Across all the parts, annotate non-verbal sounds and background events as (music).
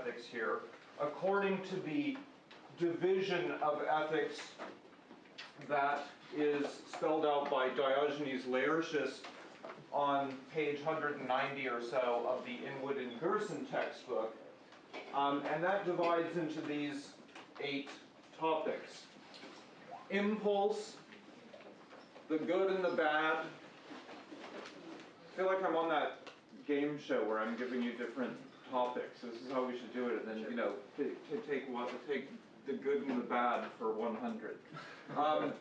ethics here, according to the division of ethics that is spelled out by Diogenes Laertius on page 190 or so of the Inwood and Gerson textbook. Um, and that divides into these eight topics. Impulse, the good and the bad. I feel like I'm on that game show where I'm giving you different topics. This is how we should do it, and then, you know, to, to take one, to take the good and the bad for 100. Um,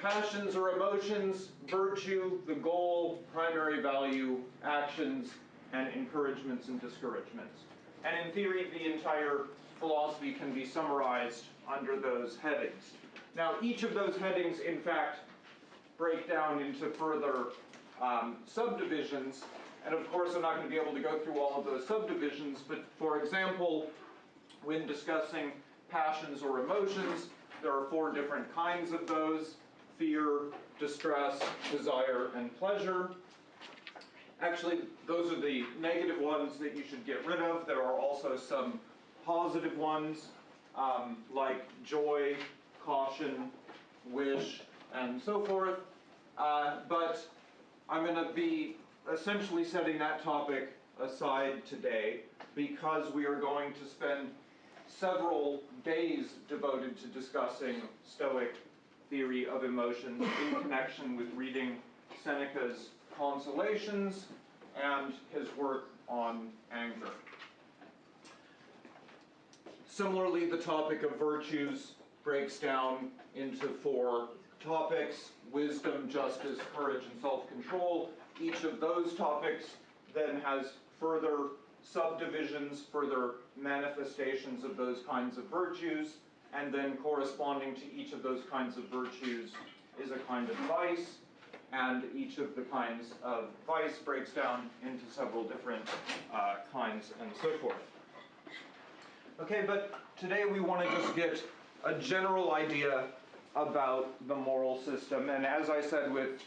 passions or emotions, virtue, the goal, primary value, actions, and encouragements and discouragements. And in theory, the entire philosophy can be summarized under those headings. Now, each of those headings, in fact, break down into further um, subdivisions, and of course I'm not going to be able to go through all of those subdivisions, but for example, when discussing passions or emotions, there are four different kinds of those, fear, distress, desire, and pleasure. Actually, those are the negative ones that you should get rid of. There are also some positive ones, um, like joy, caution, wish, and so forth. Uh, but I'm going to be essentially setting that topic aside today because we are going to spend several days devoted to discussing Stoic theory of emotions in connection with reading Seneca's Consolations and his work on anger. Similarly, the topic of virtues breaks down into four topics wisdom, justice, courage, and self control. Each of those topics then has further subdivisions, further manifestations of those kinds of virtues, and then corresponding to each of those kinds of virtues is a kind of vice, and each of the kinds of vice breaks down into several different uh, kinds and so forth. Okay, but today we want to just get a general idea about the moral system, and as I said with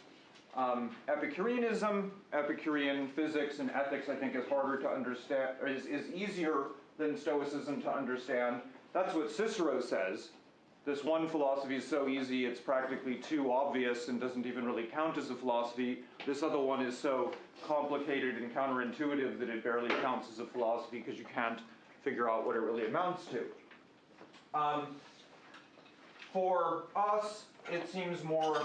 um, Epicureanism, Epicurean physics and ethics, I think, is harder to understand, is, is easier than Stoicism to understand. That's what Cicero says. This one philosophy is so easy, it's practically too obvious and doesn't even really count as a philosophy. This other one is so complicated and counterintuitive that it barely counts as a philosophy because you can't figure out what it really amounts to. Um, for us, it seems more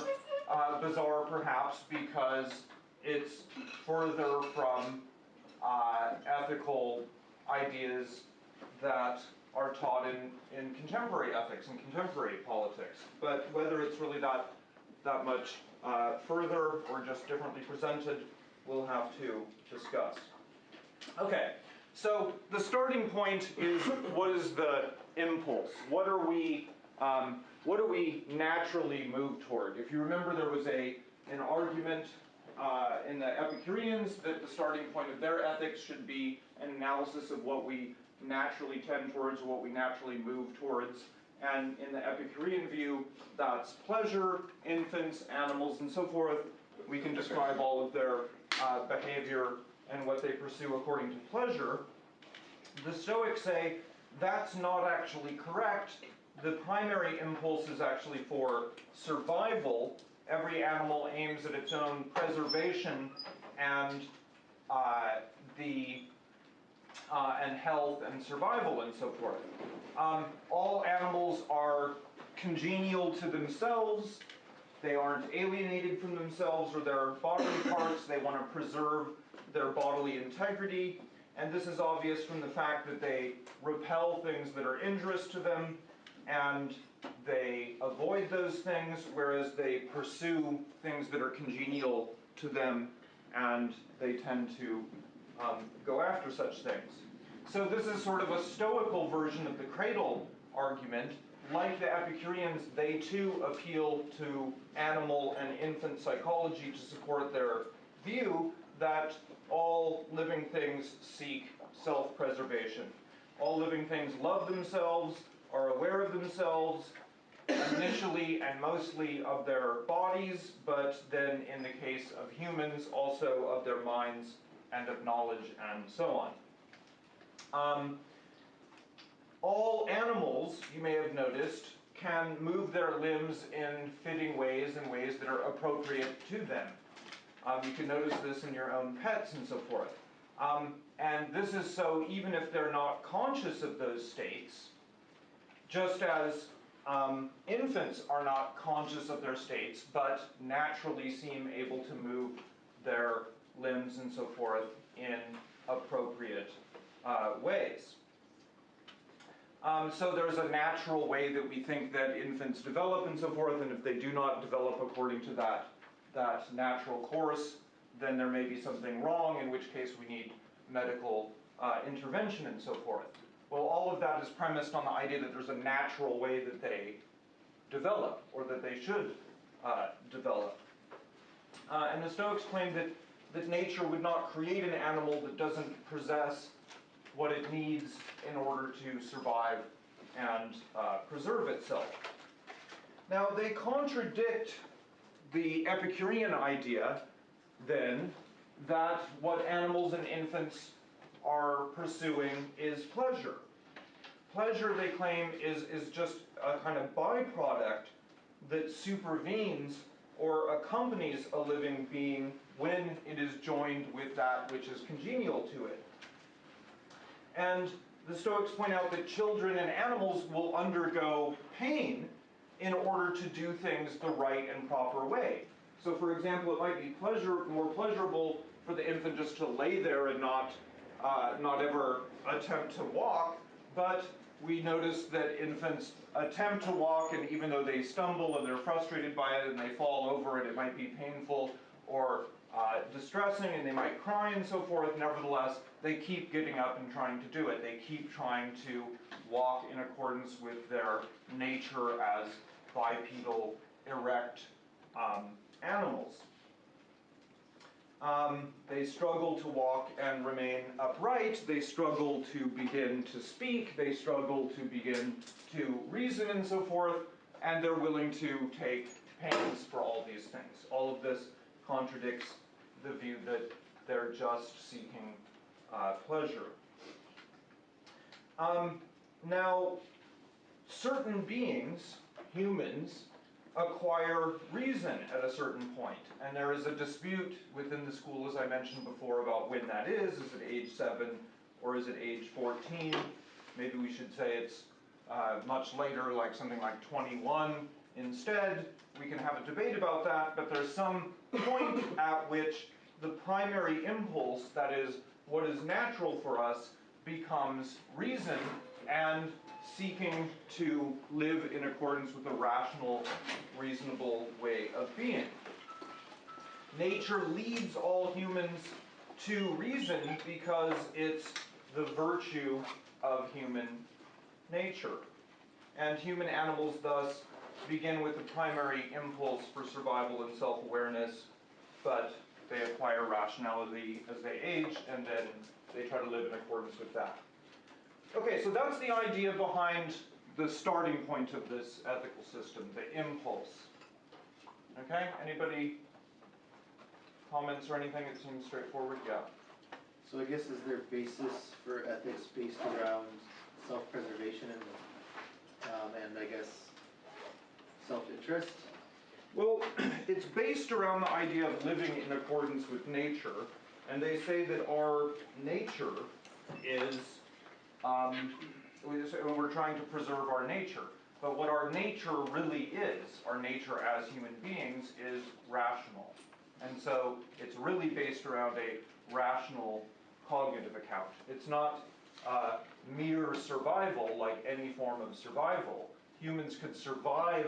bizarre perhaps because it's further from uh, ethical ideas that are taught in, in contemporary ethics and contemporary politics. But whether it's really that, that much uh, further or just differently presented, we'll have to discuss. Okay, so the starting point is what is the impulse? What are we um, what do we naturally move toward? If you remember, there was a, an argument uh, in the Epicureans that the starting point of their ethics should be an analysis of what we naturally tend towards, what we naturally move towards. And in the Epicurean view, that's pleasure, infants, animals, and so forth. We can describe all of their uh, behavior and what they pursue according to pleasure. The Stoics say that's not actually correct the primary impulse is actually for survival. Every animal aims at its own preservation and uh, the uh, and health and survival and so forth. Um, all animals are congenial to themselves. They aren't alienated from themselves or their bodily (coughs) parts. They want to preserve their bodily integrity. And this is obvious from the fact that they repel things that are injurious to them and they avoid those things, whereas they pursue things that are congenial to them, and they tend to um, go after such things. So this is sort of a stoical version of the cradle argument. Like the Epicureans, they too appeal to animal and infant psychology to support their view that all living things seek self preservation. All living things love themselves, are aware of themselves initially and mostly of their bodies, but then in the case of humans, also of their minds and of knowledge and so on. Um, all animals, you may have noticed, can move their limbs in fitting ways and ways that are appropriate to them. Um, you can notice this in your own pets and so forth. Um, and this is so even if they're not conscious of those states, just as um, infants are not conscious of their states, but naturally seem able to move their limbs and so forth in appropriate uh, ways. Um, so there's a natural way that we think that infants develop and so forth, and if they do not develop according to that, that natural course, then there may be something wrong, in which case we need medical uh, intervention and so forth. Well, all of that is premised on the idea that there's a natural way that they develop, or that they should uh, develop. Uh, and the Stoics claim that, that nature would not create an animal that doesn't possess what it needs in order to survive and uh, preserve itself. Now, they contradict the Epicurean idea, then, that what animals and infants are pursuing is pleasure. Pleasure, they claim, is, is just a kind of byproduct that supervenes or accompanies a living being when it is joined with that which is congenial to it. And the Stoics point out that children and animals will undergo pain in order to do things the right and proper way. So, for example, it might be pleasure, more pleasurable for the infant just to lay there and not, uh, not ever attempt to walk, but we notice that infants attempt to walk, and even though they stumble and they're frustrated by it and they fall over and it might be painful or uh, distressing and they might cry and so forth, nevertheless, they keep getting up and trying to do it. They keep trying to walk in accordance with their nature as bipedal, erect um, animals. Um, they struggle to walk and remain upright. They struggle to begin to speak. They struggle to begin to reason and so forth. And they're willing to take pains for all these things. All of this contradicts the view that they're just seeking uh, pleasure. Um, now, certain beings, humans, acquire reason at a certain point. And there is a dispute within the school, as I mentioned before, about when that is. Is it age 7 or is it age 14? Maybe we should say it's uh, much later, like something like 21 instead. We can have a debate about that, but there's some point (coughs) at which the primary impulse, that is, what is natural for us, becomes reason and seeking to live in accordance with a rational, reasonable way of being. Nature leads all humans to reason because it's the virtue of human nature. And human animals thus begin with the primary impulse for survival and self awareness, but they acquire rationality as they age, and then they try to live in accordance with that. Okay, so that's the idea behind the starting point of this ethical system, the impulse. Okay, anybody comments or anything? It seems straightforward, yeah. So I guess is there basis for ethics based around self-preservation and, um, and I guess self-interest? Well, (clears throat) it's based around the idea of living in accordance with nature, and they say that our nature is, um, we're trying to preserve our nature. But what our nature really is, our nature as human beings, is rational. And so it's really based around a rational cognitive account. It's not uh, mere survival like any form of survival. Humans could survive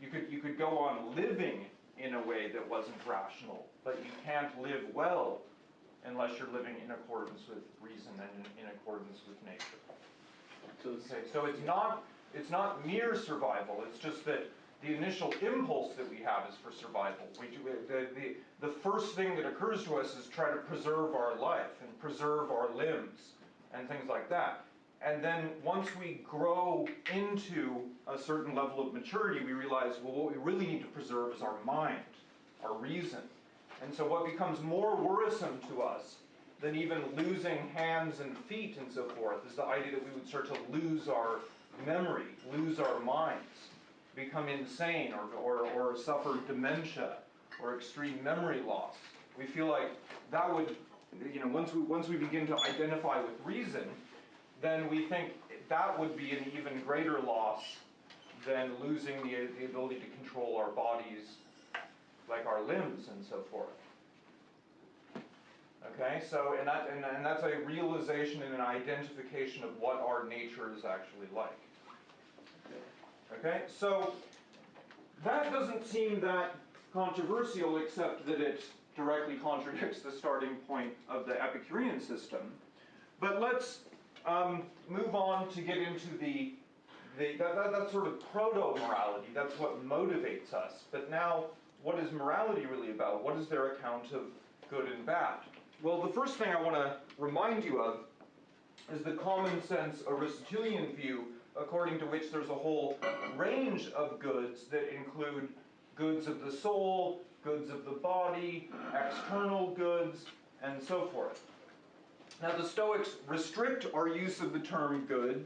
you could, you could go on living in a way that wasn't rational, but you can't live well unless you're living in accordance with reason and in accordance with nature. So it's, Okay, so it's not, it's not mere survival, it's just that the initial impulse that we have is for survival. We do, the, the, the first thing that occurs to us is try to preserve our life and preserve our limbs and things like that. And then once we grow into a certain level of maturity, we realize, well, what we really need to preserve is our mind, our reason. And so what becomes more worrisome to us than even losing hands and feet and so forth is the idea that we would start to lose our memory, lose our minds, become insane, or, or, or suffer dementia or extreme memory loss. We feel like that would, you know, once we, once we begin to identify with reason, then we think that would be an even greater loss than losing the, the ability to control our bodies, like our limbs and so forth. Okay, so, and that, and, and that's a realization and an identification of what our nature is actually like. Okay, so that doesn't seem that controversial except that it directly contradicts the starting point of the Epicurean system. But let's um, move on to get into the, the that, that, that's sort of proto-morality. That's what motivates us. But now, what is morality really about? What is their account of good and bad? Well, the first thing I want to remind you of is the common sense Aristotelian view, according to which there's a whole range of goods that include goods of the soul, goods of the body, external goods, and so forth. Now, the Stoics restrict our use of the term good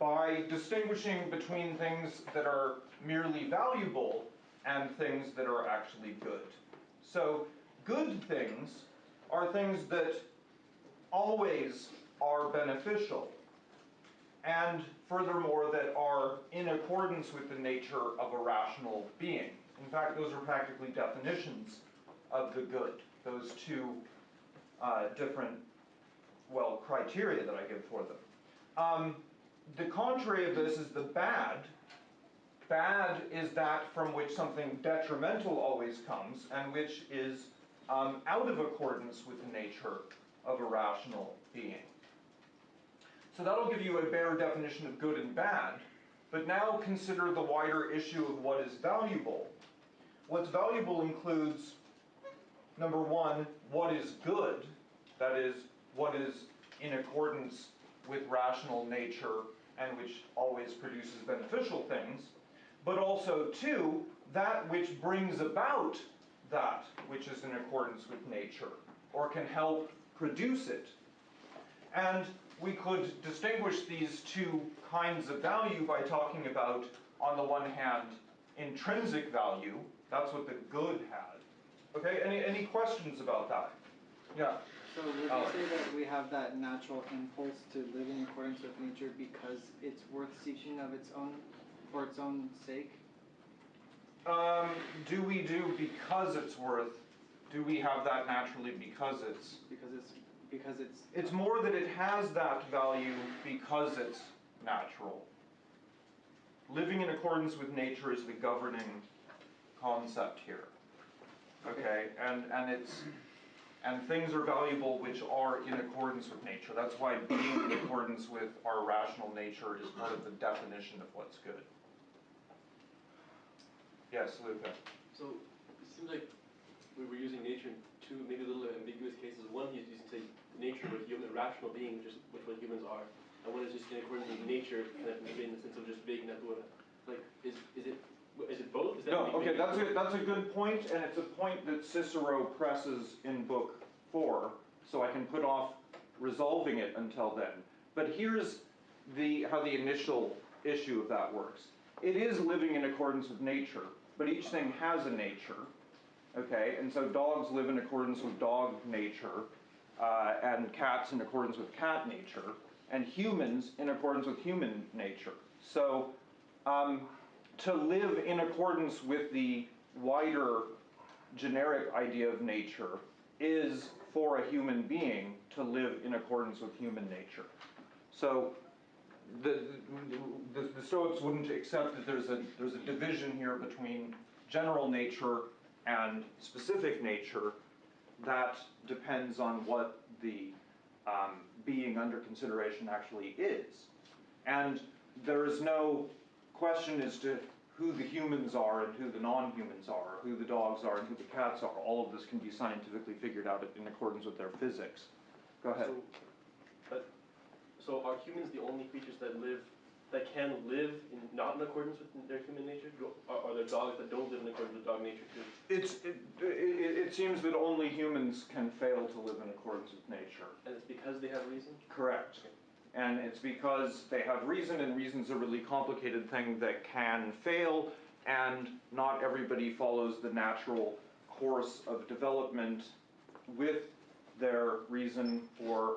by distinguishing between things that are merely valuable and things that are actually good. So, good things are things that always are beneficial, and furthermore, that are in accordance with the nature of a rational being. In fact, those are practically definitions of the good, those two uh, different, well, criteria that I give for them. Um, the contrary of this is the bad. Bad is that from which something detrimental always comes, and which is um, out of accordance with the nature of a rational being. So that'll give you a bare definition of good and bad, but now consider the wider issue of what is valuable. What's valuable includes, number one, what is good, that is, what is in accordance with rational nature and which always produces beneficial things, but also, two, that which brings about that which is in accordance with nature or can help produce it. And we could distinguish these two kinds of value by talking about, on the one hand, intrinsic value, that's what the good had. Okay, any, any questions about that? Yeah. So would you say that we have that natural impulse to live in accordance with nature because it's worth seeking of its own, for its own sake? Um, do we do because it's worth, do we have that naturally because it's Because it's, because it's. It's more that it has that value because it's natural. Living in accordance with nature is the governing concept here. Okay, and, and it's, and things are valuable which are in accordance with nature. That's why being in accordance with our rational nature is part of the definition of what's good. Yes, Luca? So it seems like we were using nature in two maybe a little ambiguous cases. One is using say nature with human rational being, which is which what humans are, and one is just in accordance with nature, kind of maybe in the sense of just vague natura. Like is is it is it both? Is that No, maybe- okay, that's a, that's a good point, and it's a point that Cicero presses in book four, so I can put off resolving it until then. But here's the, how the initial issue of that works. It is living in accordance with nature, but each thing has a nature, okay? And so dogs live in accordance with dog nature, uh, and cats in accordance with cat nature, and humans in accordance with human nature. So, um, to live in accordance with the wider generic idea of nature is for a human being to live in accordance with human nature. So the, the, the Stoics wouldn't accept that there's a, there's a division here between general nature and specific nature. That depends on what the um, being under consideration actually is. And there is no question as to who the humans are and who the non-humans are, who the dogs are and who the cats are. All of this can be scientifically figured out in accordance with their physics. Go ahead. So, so are humans the only creatures that live that can live in, not in accordance with their human nature? Do- Are, are there dogs that don't live in accordance with dog nature too? It's, it, it, it seems that only humans can fail to live in accordance with nature. And it's because they have reason? Correct. And it's because they have reason, and reason's a really complicated thing that can fail, and not everybody follows the natural course of development with their reason for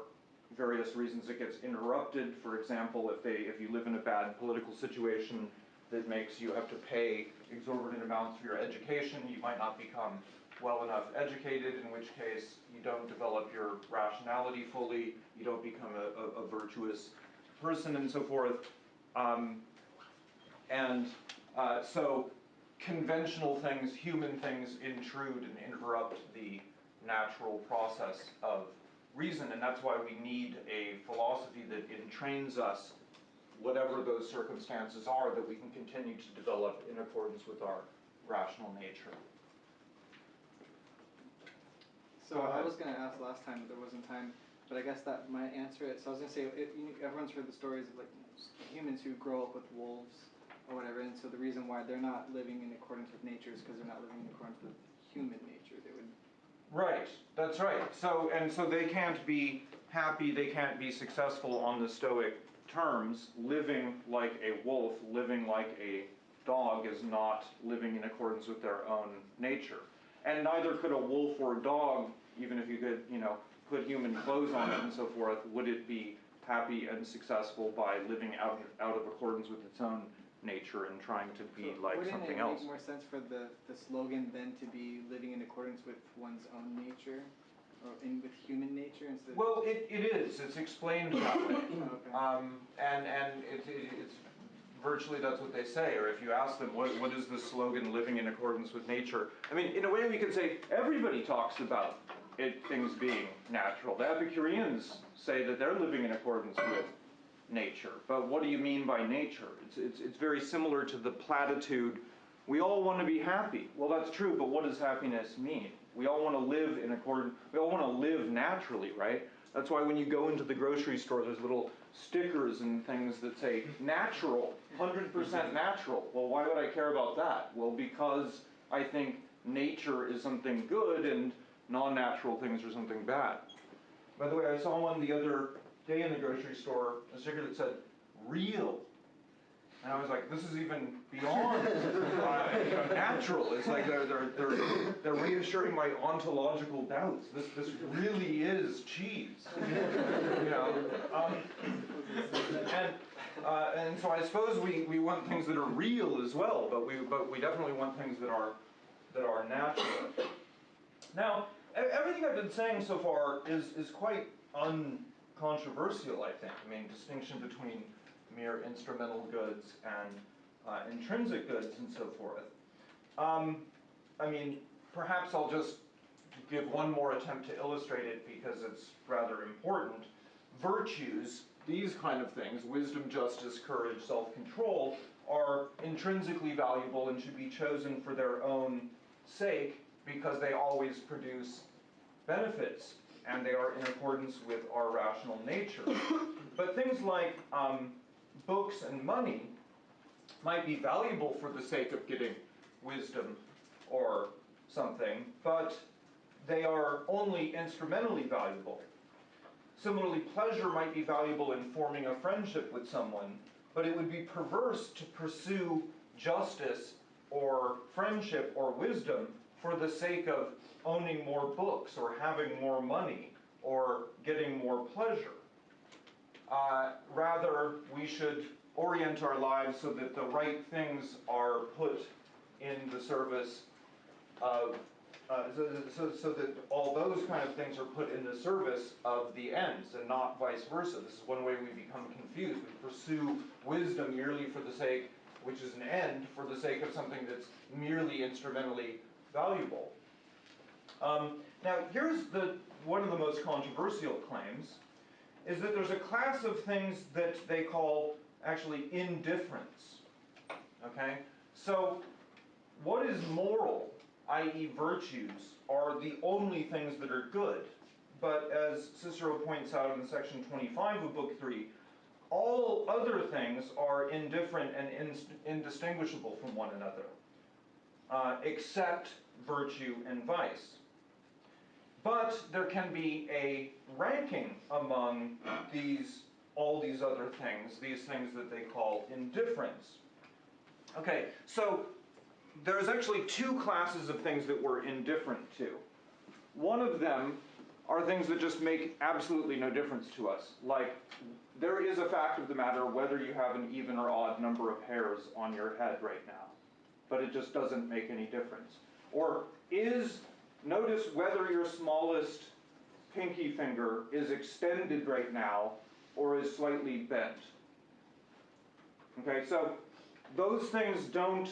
various reasons it gets interrupted. For example, if they, if you live in a bad political situation that makes you have to pay exorbitant amounts for your education, you might not become well enough educated, in which case you don't develop your rationality fully, you don't become a, a, a virtuous person and so forth. Um, and uh, so conventional things, human things intrude and interrupt the natural process of reason, and that's why we need a philosophy that entrains us, whatever those circumstances are, that we can continue to develop in accordance with our rational nature. So I was gonna ask last time, but there wasn't time, but I guess that might answer it. So I was gonna say, it, you, everyone's heard the stories of like humans who grow up with wolves or whatever, and so the reason why they're not living in accordance with nature is because they're not living in accordance with human nature. Right, that's right. So, and so they can't be happy, they can't be successful on the Stoic terms. Living like a wolf, living like a dog is not living in accordance with their own nature. And neither could a wolf or a dog, even if you could, you know, put human clothes on it and so forth, would it be happy and successful by living out, out of accordance with its own nature and trying to be So like wouldn't something it else? make more sense for the, the slogan then to be living in accordance with one's own nature, or in with human nature instead? of- Well, it, it is, it's explained that way. (coughs) okay. Um, and and it, it, it's virtually that's what they say. Or if you ask them, what, what is the slogan "Living in accordance with nature"? I mean, in a way, we can say everybody talks about it, things being natural. The Epicureans say that they're living in accordance with nature. But what do you mean by nature? It's it's it's very similar to the platitude. We all want to be happy. Well, that's true, but what does happiness mean? We all want to live in accordance. We all want to live naturally, right? That's why when you go into the grocery store, there's little stickers and things that say natural, 100% natural. Well, why would I care about that? Well, because I think nature is something good and non natural things are something bad. By the way, I saw one the other day in the grocery store, a sticker that said real. And I was like, this is even beyond (laughs) uh, you know, natural. It's like they're, they're, they're, they're reassuring my ontological doubts. This, this really is cheese. You know? Um, and, uh, and so I suppose we, we want things that are real as well, but we, but we definitely want things that are, that are natural. Now, everything I've been saying so far is, is quite uncontroversial, I think. I mean, distinction between mere instrumental goods and uh, intrinsic goods and so forth. Um, I mean, perhaps I'll just give one more attempt to illustrate it because it's rather important. Virtues, these kind of things, wisdom, justice, courage, self control, are intrinsically valuable and should be chosen for their own sake because they always produce benefits and they are in accordance with our rational nature. But things like um, books and money might be valuable for the sake of getting wisdom or something, but they are only instrumentally valuable. Similarly, pleasure might be valuable in forming a friendship with someone, but it would be perverse to pursue justice or friendship or wisdom for the sake of owning more books or having more money or getting more pleasure. Uh, rather, we should orient our lives so that the right things are put in the service of, uh, so, so, so that all those kind of things are put in the service of the ends and not vice versa. This is one way we become confused. We pursue wisdom merely for the sake, which is an end, for the sake of something that's merely instrumentally valuable. Um, now, here's the one of the most controversial claims is that there's a class of things that they call actually indifference. Okay? So, what is moral, i.e., virtues, are the only things that are good. But as Cicero points out in section 25 of Book 3, all other things are indifferent and indistinguishable from one another, uh, except virtue and vice. But there can be a ranking among these, all these other things, these things that they call indifference. Okay, so there's actually two classes of things that we're indifferent to. One of them are things that just make absolutely no difference to us. Like, there is a fact of the matter whether you have an even or odd number of hairs on your head right now, but it just doesn't make any difference. Or is, notice whether your smallest pinky finger is extended right now or is slightly bent. Okay, so those things don't,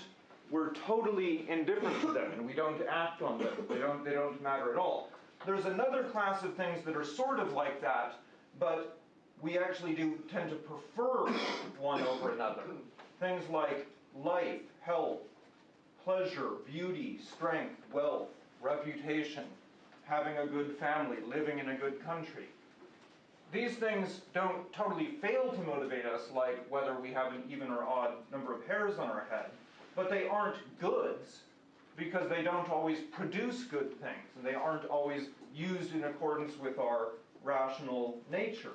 we're totally indifferent to them and we don't act on them. They don't, they don't matter at all. There's another class of things that are sort of like that, but we actually do tend to prefer one over another. Things like life, health, pleasure, beauty, strength, wealth, reputation, having a good family, living in a good country. These things don't totally fail to motivate us, like whether we have an even or odd number of hairs on our head, but they aren't goods because they don't always produce good things and they aren't always used in accordance with our rational nature.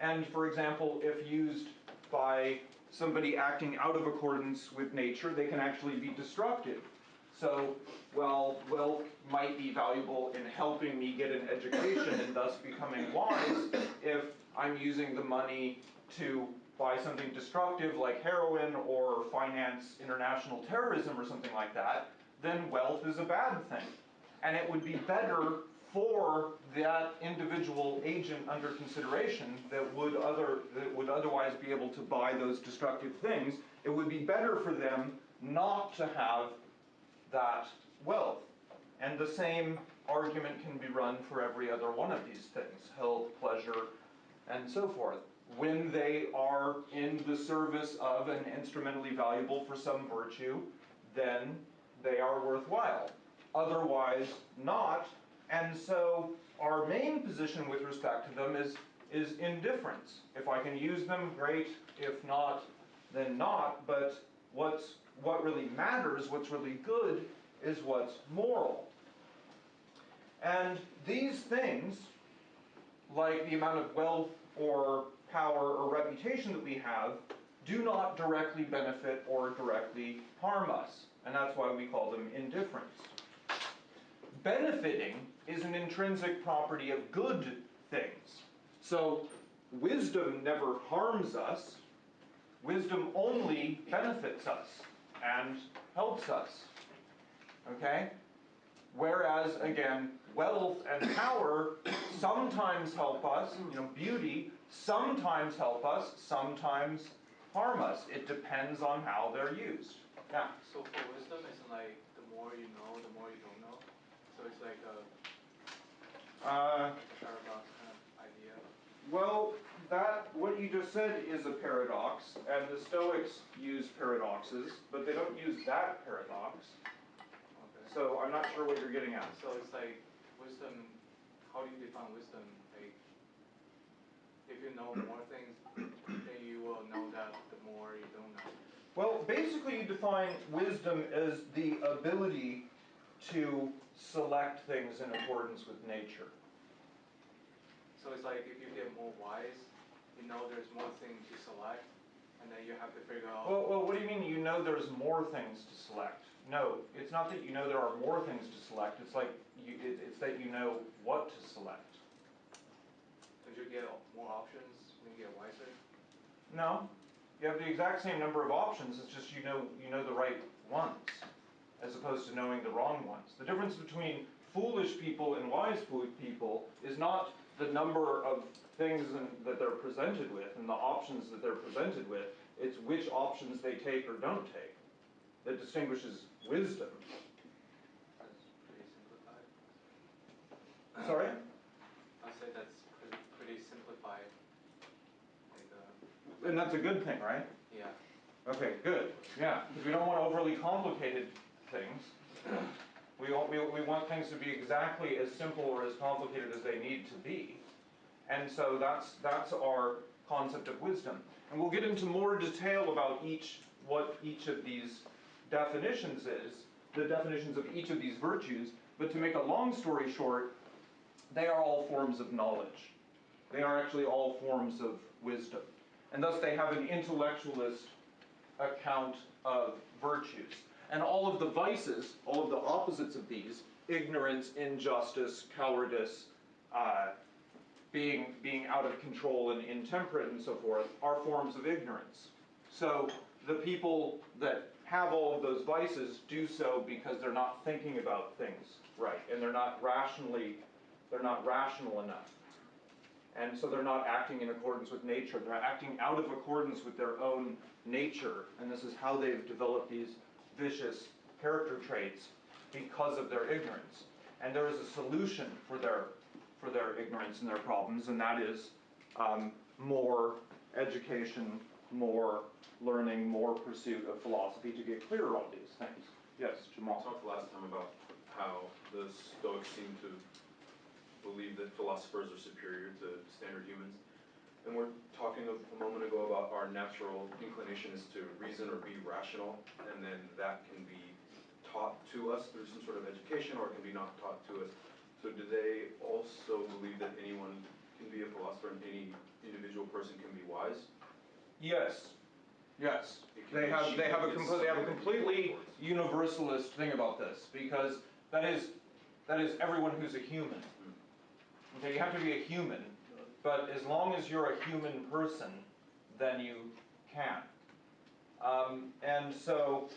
And for example, if used by somebody acting out of accordance with nature, they can actually be destructive. So, while wealth might be valuable in helping me get an education and thus becoming wise, if I'm using the money to buy something destructive like heroin or finance international terrorism or something like that, then wealth is a bad thing. And it would be better for that individual agent under consideration that would other that would otherwise be able to buy those destructive things, it would be better for them not to have that wealth. And the same argument can be run for every other one of these things health, pleasure, and so forth. When they are in the service of and instrumentally valuable for some virtue, then they are worthwhile. Otherwise, not. And so, our main position with respect to them is, is indifference. If I can use them, great. If not, then not. But what's, what really matters, what's really good, is what's moral. And these things, like the amount of wealth or power or reputation that we have, do not directly benefit or directly harm us. And that's why we call them indifference. Benefiting is an intrinsic property of good things. So, wisdom never harms us, wisdom only benefits us and helps us. Okay? Whereas, again, wealth and power sometimes help us, you know, beauty sometimes help us, sometimes harm us. It depends on how they're used. Yeah. So for wisdom, it's like the more you know, the more you don't know. So it's like a, Uh, paradox kind of idea. well, that what you just said is a paradox, and the Stoics use paradoxes, but they don't use that paradox. Okay. So I'm not sure what you're getting at. So it's like wisdom. How do you define wisdom? Like, if you know more things, then you will know that the more you don't know. Well, basically, you define wisdom as the ability to select things in accordance with nature. So it's like if you get more wise, you know there's more things to select, and then you have to figure out. Well, well, what do you mean you know there's more things to select? No, it's not that you know there are more things to select. It's like you, it, it's that you know what to select. Don't you get more options when you get wiser? No, you have the exact same number of options. It's just you know you know the right ones, as opposed to knowing the wrong ones. The difference between foolish people and wise people is not the number of things in, that they're presented with and the options that they're presented with. It's which options they take or don't take that distinguishes wisdom. That's pretty simplified. Sorry. I'll say that's pretty, pretty simplified. Like, uh, And that's a good thing, right? yeah. Okay, good. Yeah, because we don't want overly complicated things. We want, we, we want things to be exactly as simple or as complicated as they need to be. And so that's, that's our concept of wisdom. And we'll get into more detail about each, what each of these definitions is, the definitions of each of these virtues, but to make a long story short, they are all forms of knowledge. They are actually all forms of wisdom. And thus they have an intellectualist account of virtues. And all of the vices, all of the opposites of these, ignorance, injustice, cowardice, uh, being, being out of control and intemperate and so forth, are forms of ignorance. So the people that have all of those vices do so because they're not thinking about things right, and they're not rationally, they're not rational enough. And so they're not acting in accordance with nature. They're acting out of accordance with their own nature. And this is how they've developed these vicious character traits because of their ignorance. And there is a solution for their, for their ignorance and their problems, and that is um, more education, more learning, more pursuit of philosophy to get clearer on these things. Yes, We Jamal. talked last time about how the Stoics seem to believe that philosophers are superior to standard humans. And we're talking a a moment ago about our natural inclination is to reason or be rational, and then that can be taught to us through some sort of education, or it can be not taught to us. So do they also believe that anyone can be a philosopher and any individual person can be wise? Yes, yes. They have, they have a they have a completely universalist thing about this, because that is, that is everyone who's a human. Mm. Okay, you have to be a human, but as long as you're a human person, then you can. Um, and so,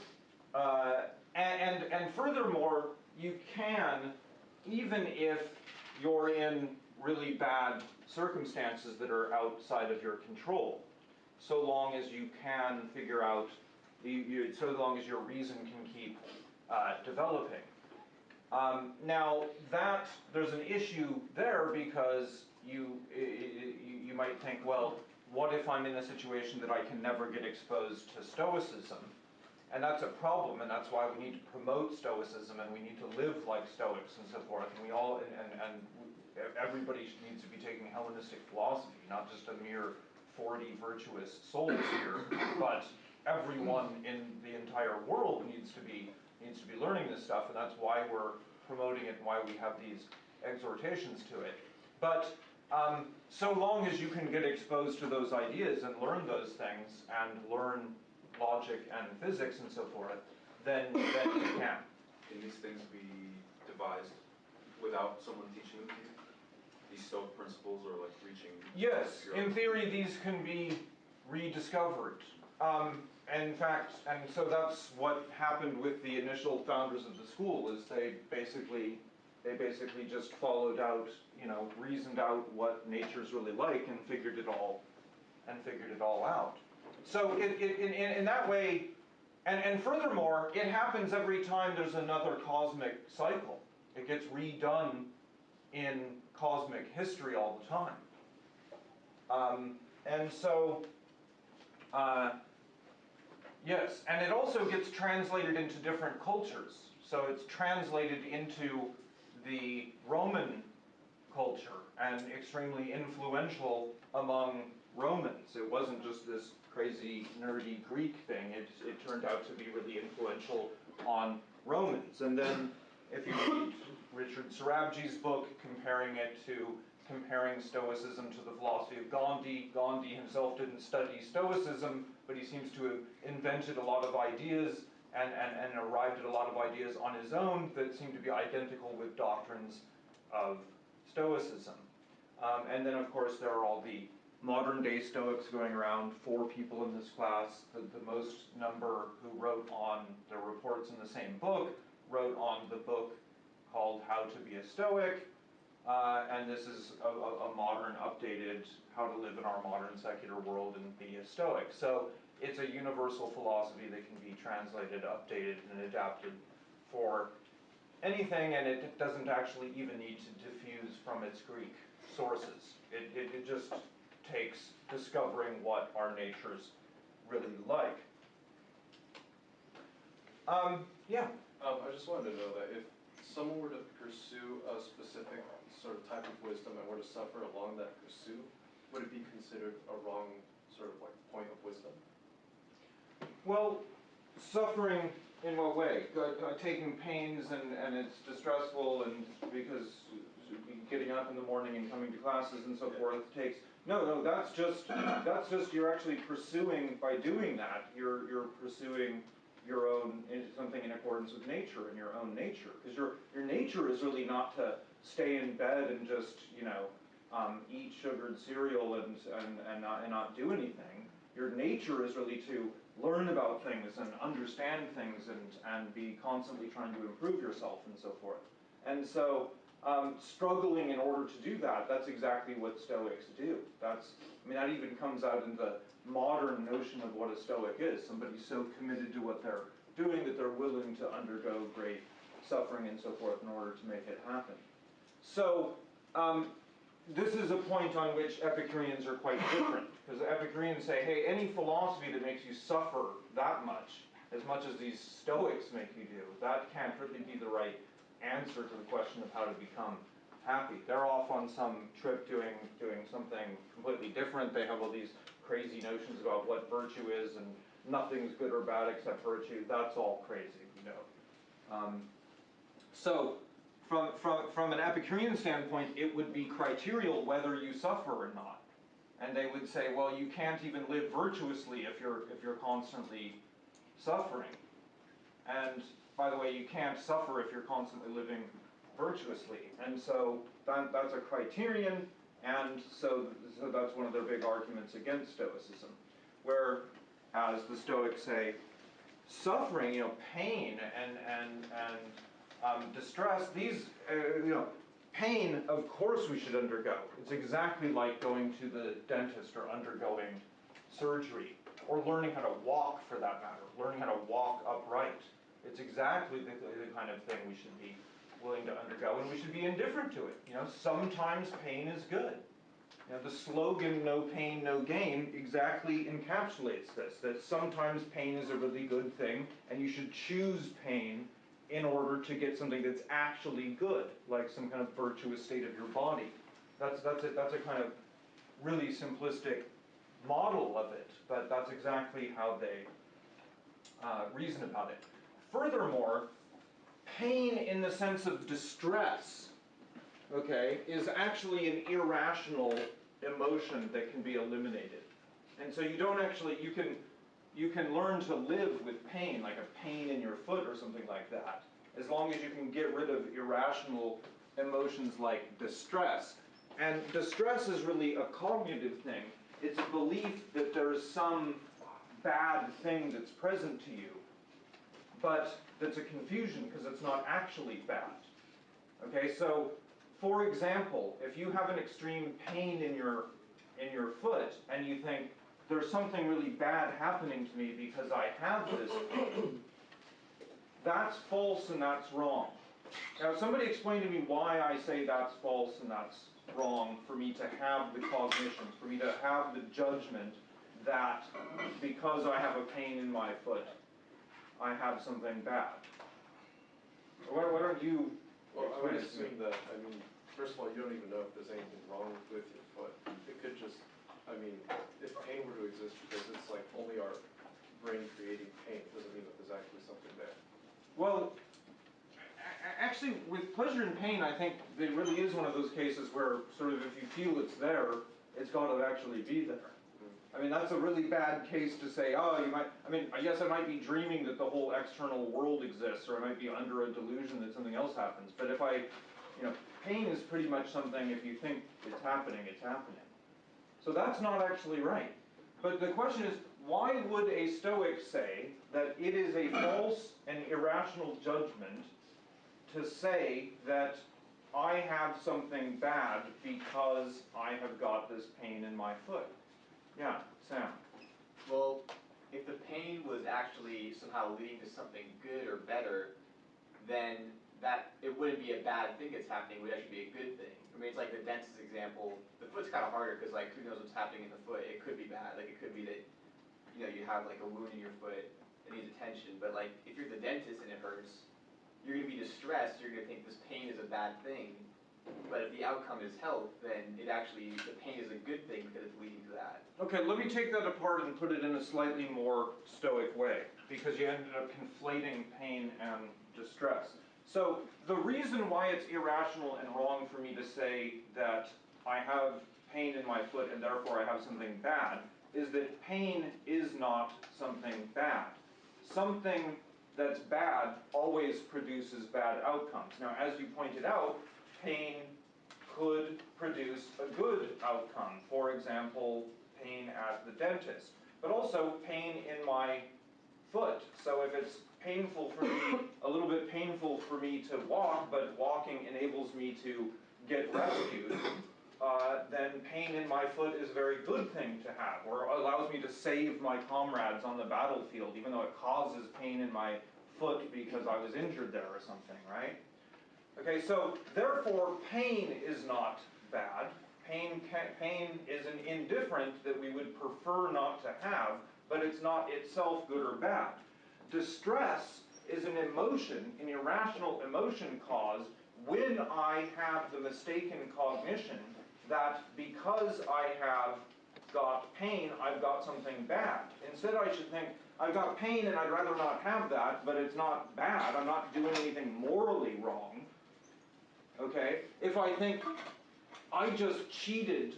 uh, and, and, and furthermore, you can, even if you're in really bad circumstances that are outside of your control, so long as you can figure out, you, you, so long as your reason can keep uh, developing. Um, now that there's an issue there because you, you might think, well, what if I'm in a situation that I can never get exposed to Stoicism? And that's a problem, and that's why we need to promote Stoicism, and we need to live like Stoics and so forth. And we all, and, and, and everybody needs to be taking Hellenistic philosophy, not just a mere 40 virtuous souls here, but everyone in the entire world needs to be needs to be learning this stuff, and that's why we're promoting it and why we have these exhortations to it. But um, so long as you can get exposed to those ideas and learn those things and learn logic and physics and so forth, then, then you can. Can these things be devised without someone teaching them to you? These Stoic principles or like reaching? Yes, in theory, these can be rediscovered. Um, in fact, and so that's what happened with the initial founders of the school, is they basically, they basically just followed out, you know, reasoned out what nature's really like and figured it all, and figured it all out. So it, it, in, in, in that way, and, and furthermore, it happens every time there's another cosmic cycle. It gets redone in cosmic history all the time. Um, and so, uh, yes, and it also gets translated into different cultures. So it's translated into the Roman culture and extremely influential among Romans. It wasn't just this crazy, nerdy Greek thing, it, it turned out to be really influential on Romans. And then if you read Richard Sorabji's book comparing it to comparing Stoicism to the philosophy of Gandhi. Gandhi himself didn't study Stoicism, but he seems to have invented a lot of ideas and, and, and arrived at a lot of ideas on his own that seem to be identical with doctrines of Stoicism. Um, and then, of course, there are all the modern day Stoics going around, four people in this class, the, the most number who wrote on their reports in the same book, wrote on the book called How to Be a Stoic. Uh, and this is a, a, a modern, updated, how to live in our modern secular world and be a Stoic. So it's a universal philosophy that can be translated, updated, and adapted for anything, and it doesn't actually even need to diffuse from its Greek sources. It, it, it just takes discovering what our nature's really like. Um, yeah. Um, I just wanted to know that if someone were to pursue a specific sort of type of wisdom and were to suffer along that pursuit, would it be considered a wrong sort of like point of wisdom? Well, suffering in what way? Go- go- Taking pains and, and it's distressful and because getting up in the morning and coming to classes and so forth takes, no, no, that's just, that's just, you're actually pursuing, by doing that, you're, you're pursuing your own, eh, something in accordance with nature and your own nature. Because your, your nature is really not to stay in bed and just, you know, um, eat sugared cereal and, and, and not, and not do anything. Your nature is really to learn about things and understand things and, and be constantly trying to improve yourself and so forth. And so, um, struggling in order to do that, that's exactly what Stoics do. That's, I mean, that even comes out in the modern notion of what a Stoic is. Somebody so committed to what they're doing that they're willing to undergo great suffering and so forth in order to make it happen. So, um, this is a point on which Epicureans are quite different, because the Epicureans say, hey, any philosophy that makes you suffer that much, as much as these Stoics make you do, that can't really be the right answer to the question of how to become happy. They're off on some trip doing doing something completely different. They have all these crazy notions about what virtue is, and nothing's good or bad except virtue. That's all crazy, you know. Um, so from, from, from an Epicurean standpoint, it would be criterial whether you suffer or not. And they would say, well, you can't even live virtuously if you're, if you're constantly suffering. And by the way, you can't suffer if you're constantly living virtuously. And so that, that's a criterion, and so, so that's one of their big arguments against Stoicism. Where, as the Stoics say, suffering, you know, pain and, and, and um, distress, these, uh, you know, pain, of course we should undergo. It's exactly like going to the dentist or undergoing surgery, or learning how to walk for that matter, learning how to walk upright. It's exactly the, the kind of thing we should be willing to undergo, and we should be indifferent to it. You know, sometimes pain is good. You know, the slogan "No pain, no gain" exactly encapsulates this. That sometimes pain is a really good thing, and you should choose pain in order to get something that's actually good, like some kind of virtuous state of your body. That's that's a, that's a kind of really simplistic model of it, but that's exactly how they uh, reason about it. Furthermore, pain in the sense of distress, okay, is actually an irrational emotion that can be eliminated. And so you don't actually, you can, you can learn to live with pain, like a pain in your foot or something like that, as long as you can get rid of irrational emotions like distress. And distress is really a cognitive thing. It's a belief that there's some bad thing that's present to you, but that's a confusion because it's not actually bad. Okay, so for example, if you have an extreme pain in your in your foot and you think there's something really bad happening to me because I have this pain, (coughs) that's false and that's wrong. Now, somebody explain to me why I say that's false and that's wrong for me to have the cognition, for me to have the judgment that because I have a pain in my foot, I have something bad. Why, why don't you Well, I would explain it to me? assume that, I mean, first of all, you don't even know if there's anything wrong with your foot. It could just, I mean, if pain were to exist because it's like only our brain creating pain, it doesn't mean that there's actually something there. Well, actually, with pleasure and pain, I think it really is one of those cases where sort of if you feel it's there, it's got to actually be there. Mm-hmm. I mean, that's a really bad case to say, oh, you might, I mean, I yes, I might be dreaming that the whole external world exists, or I might be under a delusion that something else happens. But if I, you know, pain is pretty much something, if you think it's happening, it's happening. So that's not actually right. But the question is, why would a Stoic say that it is a false and irrational judgment to say that I have something bad because I have got this pain in my foot? Yeah, Sam. Well, if the pain was actually somehow leading to something good or better, then that it wouldn't be a bad thing that's happening. It would actually be a good thing. I mean, it's like the dentist example. The foot's kind of harder because like who knows what's happening in the foot? It could be bad. Like it could be that you know you have like a wound in your foot that needs attention. But like if you're the dentist and it hurts, you're gonna be distressed, you're gonna think this pain is a bad thing. But if the outcome is health, then it actually, the pain is a good thing because it's leading to that. Okay, let me take that apart and put it in a slightly more stoic way, because you ended up conflating pain and distress. So, the reason why it's irrational and wrong for me to say that I have pain in my foot and therefore I have something bad is that pain is not something bad. Something that's bad always produces bad outcomes. Now, as you pointed out, pain could produce a good outcome. For example, pain at the dentist, but also pain in my foot. So if it's painful for me, a little bit painful for me to walk, but walking enables me to get rescued, uh, then pain in my foot is a very good thing to have, or allows me to save my comrades on the battlefield, even though it causes pain in my foot because I was injured there or something, right? Okay, so therefore, pain is not bad. Pain, pain is an indifferent that we would prefer not to have, but it's not itself good or bad. Distress is an emotion, an irrational emotion caused when I have the mistaken cognition that because I have got pain, I've got something bad. Instead, I should think, I've got pain and I'd rather not have that, but it's not bad. I'm not doing anything morally wrong. Okay? If I think, I just cheated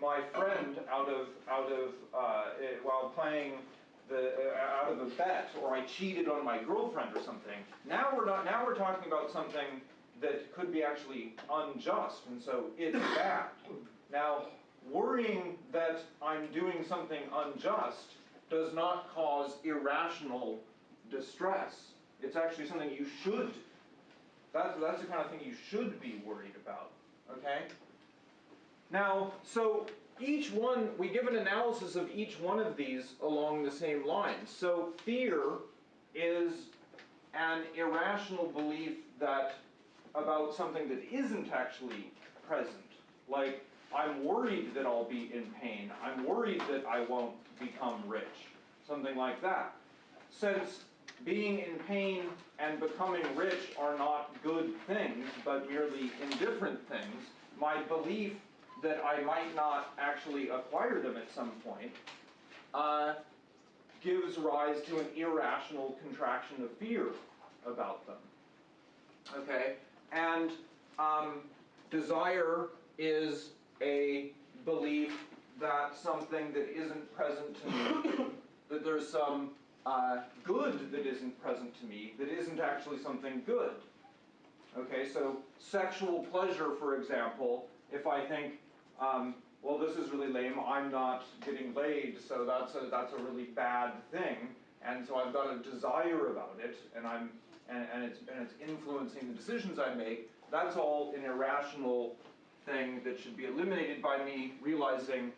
my friend out of, out of, uh, eh, while playing the, uh, out of a bet, or I cheated on my girlfriend or something, now we're not, now we're talking about something that could be actually unjust, and so it's (coughs) bad. Now, worrying that I'm doing something unjust does not cause irrational distress. It's actually something you should, that's, that's the kind of thing you should be worried about, okay? Now, so each one, we give an analysis of each one of these along the same lines. So fear is an irrational belief that about something that isn't actually present. Like, I'm worried that I'll be in pain. I'm worried that I won't become rich. Something like that. Since being in pain and becoming rich are not good things, but merely indifferent things, my belief that I might not actually acquire them at some point uh, gives rise to an irrational contraction of fear about them. Okay? And um, desire is a belief that something that isn't present to me, (coughs) that there's some uh, good that isn't present to me, that isn't actually something good. Okay, so sexual pleasure, for example, if I think, um, well, this is really lame, I'm not getting laid, so that's a, that's a really bad thing, and so I've got a desire about it, and I'm and, and it's and it's influencing the decisions I make, that's all an irrational thing that should be eliminated by me realizing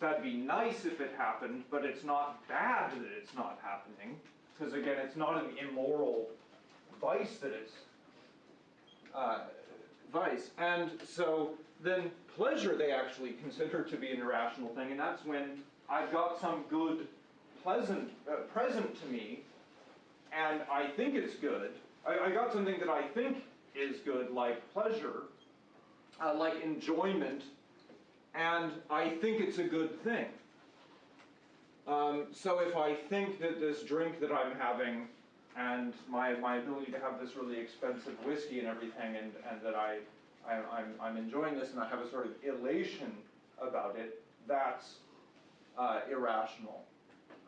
that'd be nice if it happened, but it's not bad that it's not happening, because again, it's not an immoral vice that it's uh, vice. And so then pleasure they actually consider to be an irrational thing, and that's when I've got some good, pleasant, uh, present to me, and I think it's good. I, I got something that I think is good, like pleasure, uh, like enjoyment, and I think it's a good thing. Um, so if I think that this drink that I'm having and my, my ability to have this really expensive whiskey and everything, and, and that I, I, I'm, I'm enjoying this and I have a sort of elation about it, that's uh, irrational.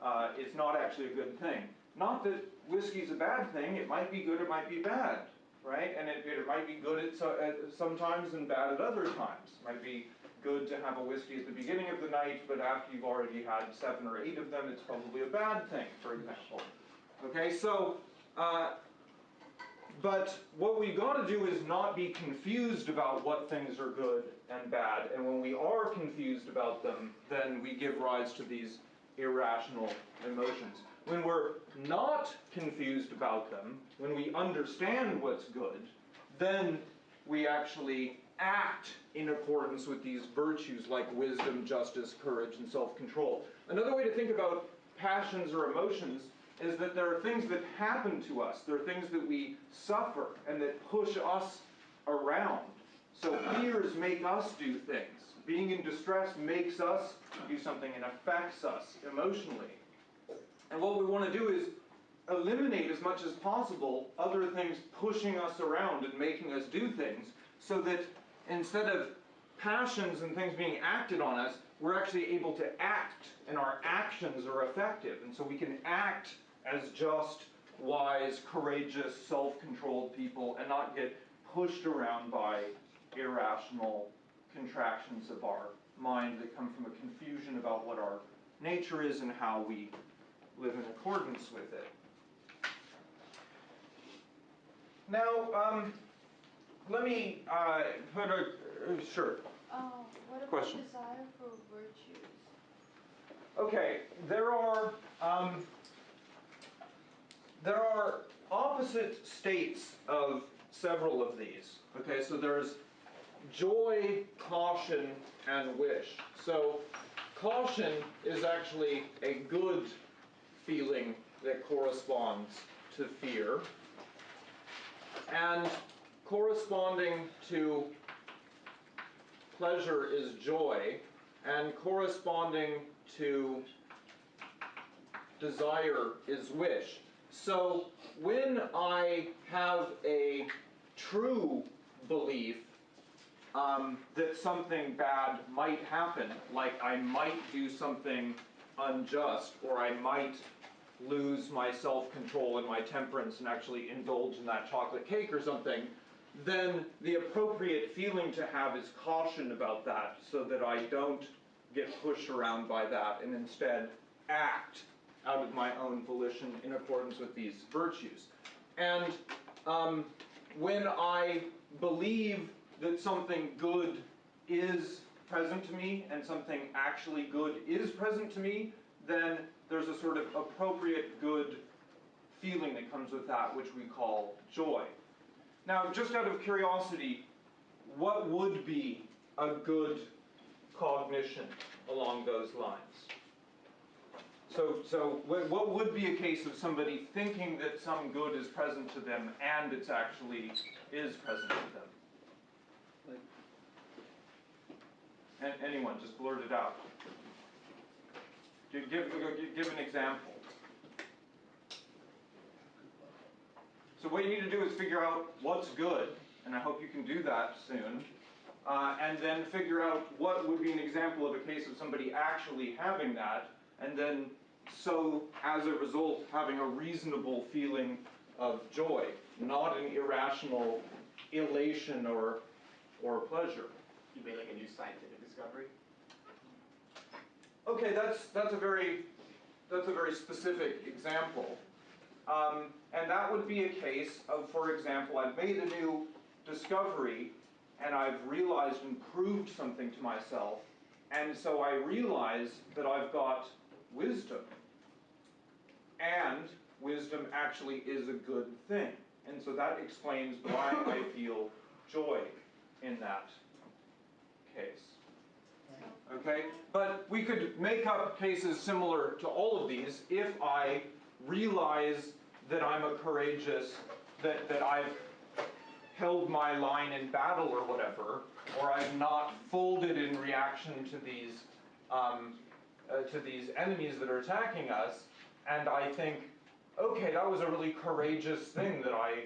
Uh, it's not actually a good thing. Not that whiskey's a bad thing, it might be good, it might be bad, right? And it, it might be good at, so, at sometimes and bad at other times. It might be good to have a whiskey at the beginning of the night, but after you've already had seven or eight of them, it's probably a bad thing, for example. Okay, so, uh, but what we've got to do is not be confused about what things are good and bad, and when we are confused about them, then we give rise to these irrational emotions. When we're not confused about them, when we understand what's good, then we actually act in accordance with these virtues like wisdom, justice, courage, and self control. Another way to think about passions or emotions is that there are things that happen to us, there are things that we suffer and that push us around. So fears make us do things. Being in distress makes us do something and affects us emotionally. And what we want to do is eliminate as much as possible other things pushing us around and making us do things so that instead of passions and things being acted on us, we're actually able to act and our actions are effective. And so we can act as just, wise, courageous, self controlled people and not get pushed around by irrational contractions of our mind that come from a confusion about what our nature is and how we live in accordance with it. Now, um, let me uh, put a uh, sure. Uh, what about Question. desire for virtues? Okay, there are um, there are opposite states of several of these. Okay, so there's joy, caution, and wish. So caution is actually a good feeling that corresponds to fear. And corresponding to pleasure is joy, and corresponding to desire is wish. So when I have a true belief um, that something bad might happen, like I might do something unjust, or I might lose my self control and my temperance and actually indulge in that chocolate cake or something, then the appropriate feeling to have is caution about that so that I don't get pushed around by that and instead act out of my own volition in accordance with these virtues. And um, when I believe that something good is present to me and something actually good is present to me, then there's a sort of appropriate good feeling that comes with that, which we call joy. Now, just out of curiosity, what would be a good cognition along those lines? So, so what what would be a case of somebody thinking that some good is present to them and it's actually is present to them? Like- And anyone, just blurt it out. Give, give, give- give an example. So what you need to do is figure out what's good, and I hope you can do that soon. Uh, and then figure out what would be an example of a case of somebody actually having that, and then so as a result having a reasonable feeling of joy, not an irrational elation or or pleasure. You made like a new scientific discovery? Okay, that's that's a very that's a very specific example, um, and that would be a case of, for example, I've made a new discovery, and I've realized and proved something to myself, and so I realize that I've got wisdom, and wisdom actually is a good thing, and so that explains why I feel joy in that case. Okay? But we could make up cases similar to all of these if I realize that I'm a courageous, that, that I've held my line in battle or whatever, or I've not folded in reaction to these, um, uh, to these enemies that are attacking us, and I think, okay, that was a really courageous thing that I,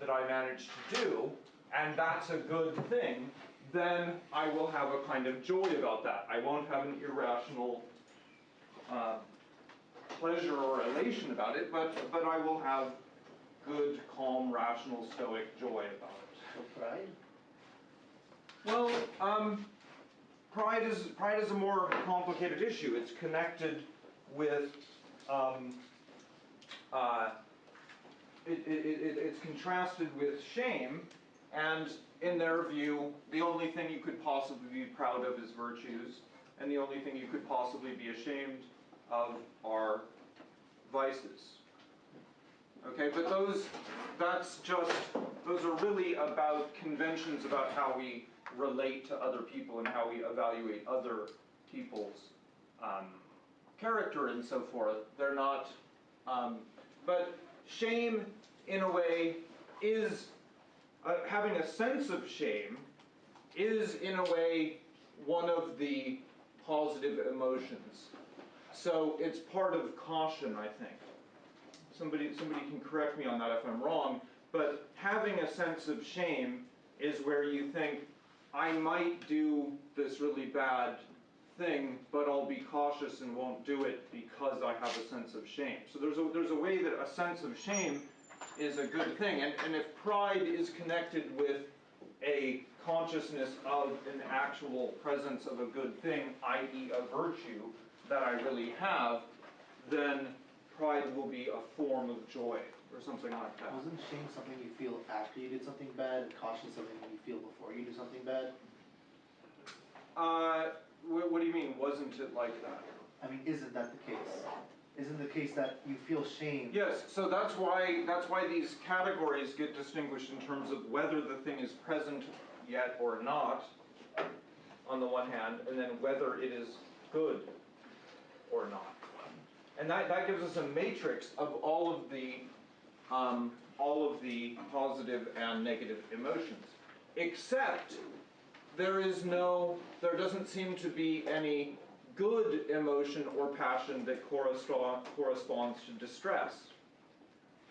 that I managed to do, and that's a good thing, then I will have a kind of joy about that. I won't have an irrational uh, pleasure or elation about it, but, but I will have good, calm, rational, stoic joy about it. So pride? Well, um, pride is pride is a more complicated issue. It's connected with um, uh, it, it, it, it's contrasted with shame, and in their view, the only thing you could possibly be proud of is virtues, and the only thing you could possibly be ashamed of are vices. Okay, but those, that's just, those are really about conventions about how we relate to other people and how we evaluate other people's um, character and so forth. They're not, Um, but shame, in a way, is uh, having a sense of shame is, in a way, one of the positive emotions. So it's part of caution, I think. Somebody, somebody can correct me on that if I'm wrong, but having a sense of shame is where you think, I might do this really bad thing, but I'll be cautious and won't do it because I have a sense of shame. So there's a, there's a way that a sense of shame is a good thing. And, and if pride is connected with a consciousness of an actual presence of a good thing, i.e., a virtue that I really have, then pride will be a form of joy or something like that. Wasn't shame something you feel after you did something bad, and caution something you feel before you do something bad? Uh, what, what do you mean, wasn't it like that? I mean, isn't that the case? Isn't the case that you feel shame? Yes, so that's why, that's why these categories get distinguished in terms of whether the thing is present yet or not, on the one hand, and then whether it is good or not. And that, that gives us a matrix of all of the, um, all of the positive and negative emotions. Except there is no, there doesn't seem to be any good emotion or passion that correspond, corresponds to distress.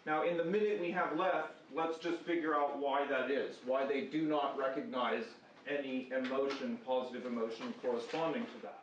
Now, in the minute we have left, let's just figure out why that is, why they do not recognize any emotion, positive emotion corresponding to that.